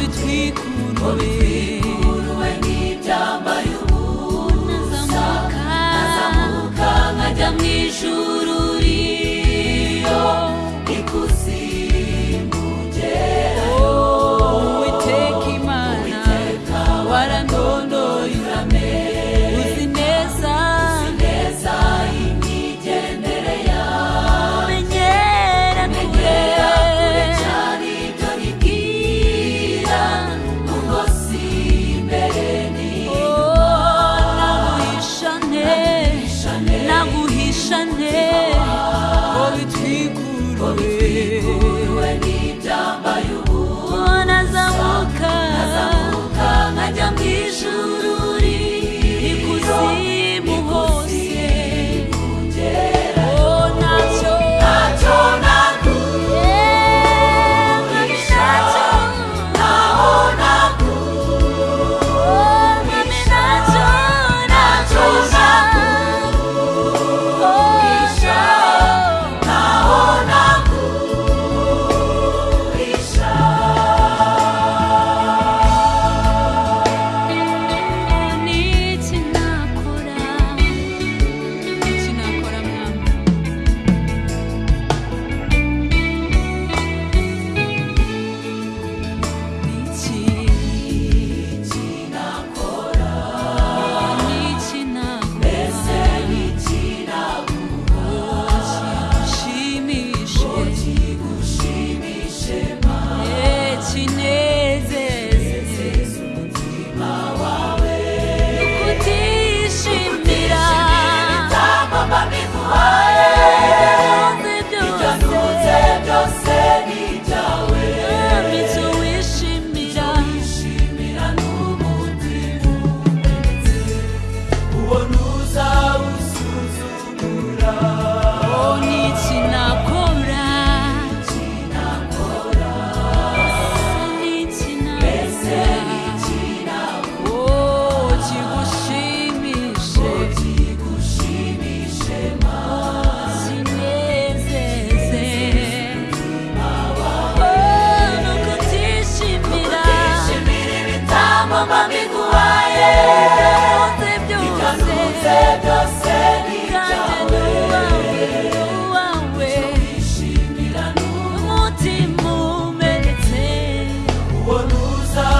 bitwikuruwe bitwikuruwe